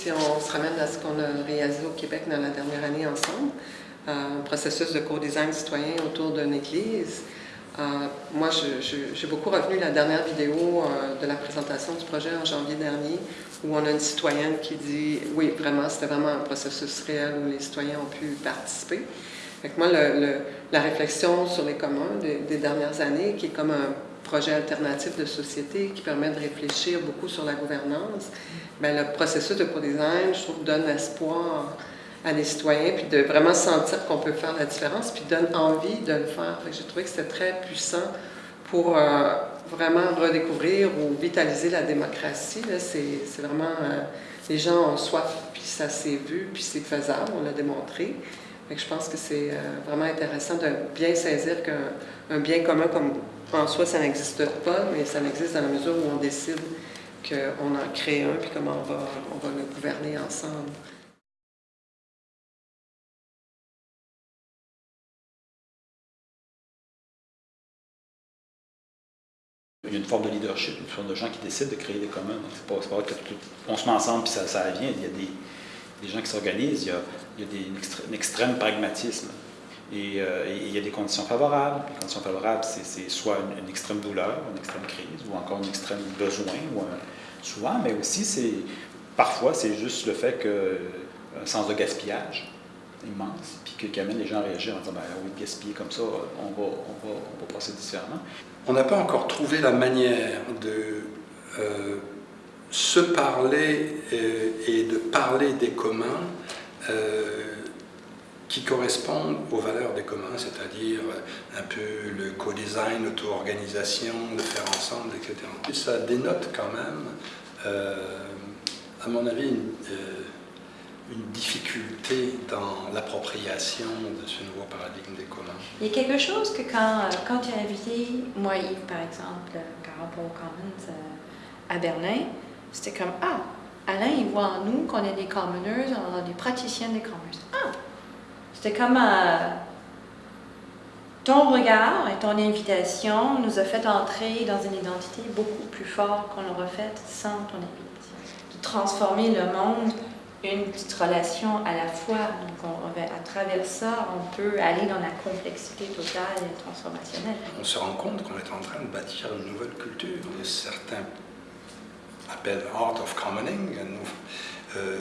Si on se ramène à ce qu'on a réalisé au Québec dans la dernière année ensemble, euh, un processus de co-design citoyen autour d'une église, euh, moi, j'ai beaucoup revenu la dernière vidéo euh, de la présentation du projet en janvier dernier, où on a une citoyenne qui dit « Oui, vraiment, c'était vraiment un processus réel où les citoyens ont pu participer. » moi, la réflexion sur les communs des, dernières années, qui est comme un projet alternatif de société qui permet de réfléchir beaucoup sur la gouvernance, bien, le processus de co-design, je trouve, donne espoir à les citoyens, puis de vraiment sentir qu'on peut faire la différence, puis donne envie de le faire. J'ai trouvé que c'était très puissant pour euh, vraiment redécouvrir ou vitaliser la démocratie. C'est vraiment... Euh, les gens ont soif, puis ça s'est vu, puis c'est faisable, on l'a démontré. Je pense que c'est euh, vraiment intéressant de bien saisir qu'un bien commun comme en soi, ça n'existe pas, mais ça n'existe dans la mesure où on décide qu'on en crée un, puis comment on va, on va le gouverner ensemble. Il y a une forme de leadership, une forme de gens qui décident de créer des communs. C'est pas, pas que on se met ensemble puis ça, ça vient. Il y a des, gens qui s'organisent, il y a, il des, un extrême pragmatisme. Euh, et, il y a des conditions favorables. Les conditions favorables, c'est soit une, extrême douleur, une extrême crise, ou encore une extrême besoin, ou souvent, mais aussi, parfois, c'est juste le fait qu'un sens de gaspillage immense, puis qui amène les gens à réagir en disant ben, oui, gaspiller comme ça, on va, on passer différemment. On n'a pas encore trouvé la manière de euh, se parler euh, et, de parler des communs qui correspondent aux valeurs des communs, c'est-à-dire un peu le co-design, l'auto-organisation, le faire ensemble, etc. Et ça dénote quand même, euh, à mon avis, euh, une, difficulté dans l'appropriation de ce nouveau paradigme des communs. Il y a quelque chose que quand, euh, quand tu as invité, moi Yves par exemple, aux Commons à Berlin, c'était comme, ah, Alain, il voit en nous qu'on est des commoners, on est des praticiens des commons. Ah, c'était comme euh, ton regard et ton invitation nous a fait entrer dans une identité beaucoup plus forte qu'on l'aurait faite sans ton invitation. De transformer le monde, une petite relation à la fois. Donc à travers ça, on peut aller dans la complexité totale et transformationnelle. On se rend compte qu'on est en train de bâtir une nouvelle culture. Certains Art of Commoning. Euh,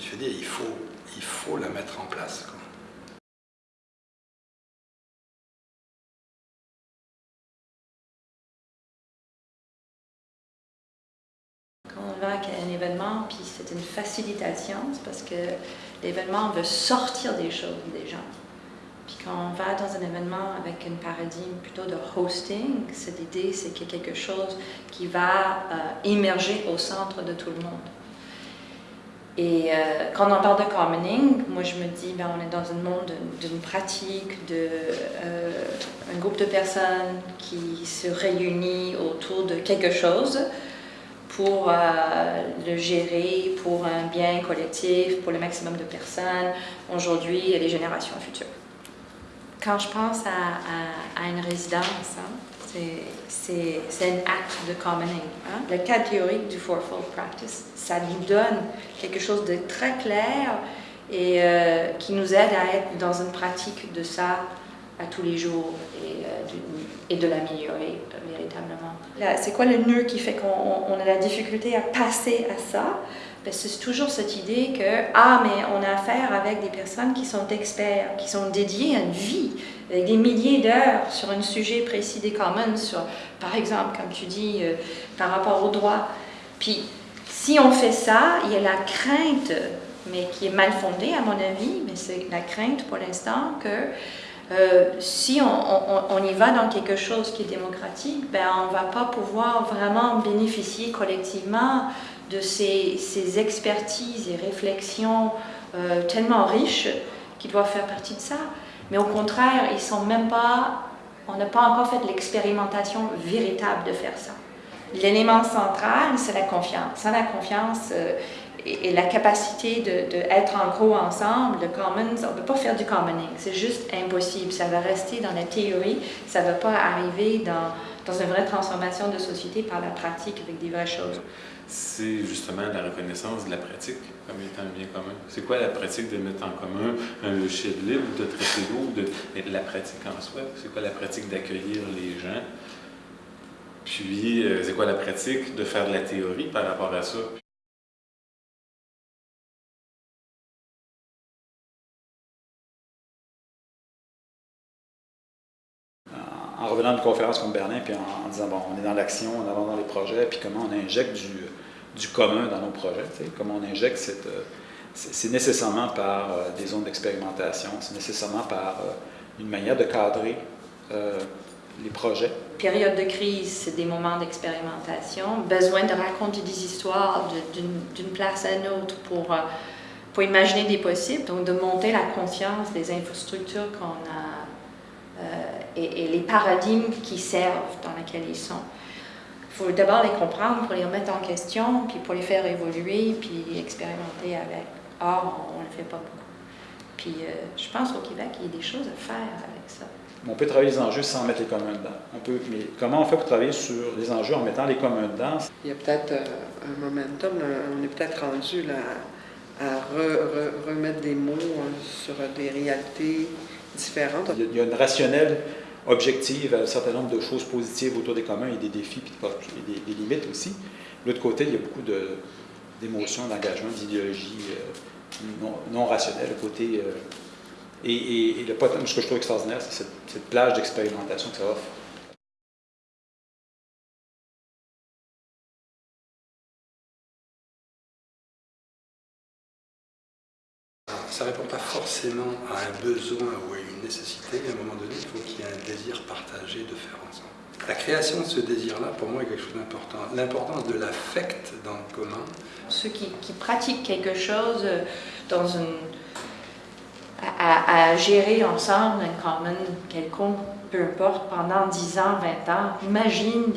je veux dire, il faut, il faut la mettre en place. on va à un événement, puis c'est une facilitation, parce que l'événement veut sortir des choses des gens. Puis quand on va dans un événement avec un paradigme plutôt de hosting, cette idée, c'est qu'il y a quelque chose qui va euh, émerger au centre de tout le monde. Et euh, quand on parle de commoning, moi je me dis, ben, on est dans un monde d'une pratique, de euh, groupe de personnes qui se réunit autour de quelque chose, pour euh, le gérer pour un bien collectif, pour le maximum de personnes, aujourd'hui et les générations futures. Quand je pense à, une résidence, hein, c'est un acte de commoning. Hein. Le cadre théorique du Fourfold Practice, ça nous donne quelque chose de très clair et euh, qui nous aide à être dans une pratique de ça à tous les jours et, euh, et de l'améliorer véritablement. C'est quoi le nœud qui fait qu'on a la difficulté à passer à ça? Ben, C'est toujours cette idée que, ah, mais on a affaire avec des personnes qui sont experts, qui sont dédiées à une vie, avec des milliers d'heures sur un sujet précis des commons, sur, par exemple, comme tu dis, euh, par rapport au droit. Puis, si on fait ça, il y a la crainte, mais qui est mal fondée à mon avis, mais c'est la crainte pour l'instant que euh, si on, y va dans quelque chose qui est démocratique, ben on ne va pas pouvoir vraiment bénéficier collectivement de ces, expertises et réflexions euh, tellement riches qui doivent faire partie de ça. Mais au contraire, ils sont même pas, on n'a pas encore fait l'expérimentation véritable de faire ça. L'élément central, c'est la confiance. Sans la confiance, euh, et, la capacité d'être de, en gros ensemble, le commons, on ne peut pas faire du commoning, c'est juste impossible. Ça va rester dans la théorie, ça ne va pas arriver dans, une vraie transformation de société par la pratique avec des vraies choses. C'est justement la reconnaissance de la pratique comme étant un bien commun. C'est quoi la pratique de mettre en commun un logiciel libre, de traiter l'eau, de la pratique en soi? C'est quoi la pratique d'accueillir les gens? Puis, euh, c'est quoi la pratique de faire de la théorie par rapport à ça? Revenant d'une conférence comme Berlin, puis en, disant, bon, on est dans l'action, on avance dans les projets, puis comment on injecte du, du commun dans nos projets, comment on injecte cette... Euh, c'est nécessairement par euh, des zones d'expérimentation, c'est nécessairement par euh, une manière de cadrer les projets. Période de crise, c'est des moments d'expérimentation, besoin de raconter des histoires d'une place à une autre pour, pour imaginer des possibles, donc de monter la conscience des infrastructures qu'on a et, les paradigmes qui servent dans lesquels ils sont. Il faut d'abord les comprendre pour les remettre en question, puis pour les faire évoluer, puis expérimenter avec. Or, on ne le fait pas beaucoup. Puis euh, je pense au Québec, il y a des choses à faire avec ça. On peut travailler les enjeux sans mettre les communs dedans. On peut, mais comment on fait pour travailler sur les enjeux en mettant les communs dedans? Il y a peut-être euh, un momentum, on est peut-être rendu là, à remettre des mots hein, sur des réalités différentes. Il y a, une rationnelle objective à un certain nombre de choses positives autour des communs et des défis et des, limites aussi. De l'autre côté, il y a beaucoup d'émotions, d'engagement, d'idéologie euh, non, rationnelle, côté... Euh, et, et, le, ce que je trouve extraordinaire, c'est cette, plage d'expérimentation que ça offre. Ça ne répond pas forcément à un besoin ou à une nécessité, à un moment donné, il faut qu'il y ait un désir partagé de faire ensemble. La création de ce désir-là, pour moi, est quelque chose d'important. L'importance de l'affect dans le commun. Ceux qui, pratiquent quelque chose une, à, gérer ensemble un common quelconque, peu importe, pendant 10 ans, 20 ans, imagine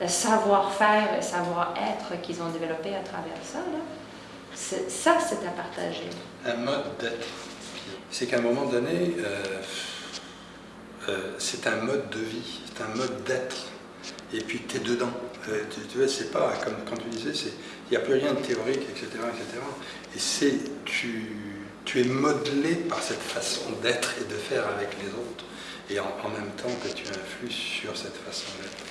le savoir-faire, le savoir-être qu'ils ont développé à travers ça. Ça, c'est à partager. Un mode d'être. C'est qu'à un moment donné, euh, euh, c'est un mode de vie, c'est un mode d'être. Et puis tu es dedans. Euh, tu, vois, c'est pas, comme quand tu disais, il n'y a plus rien de théorique, etc. etc. Et c'est, tu, tu es modelé par cette façon d'être et de faire avec les autres. Et en, en même temps que tu influes sur cette façon d'être.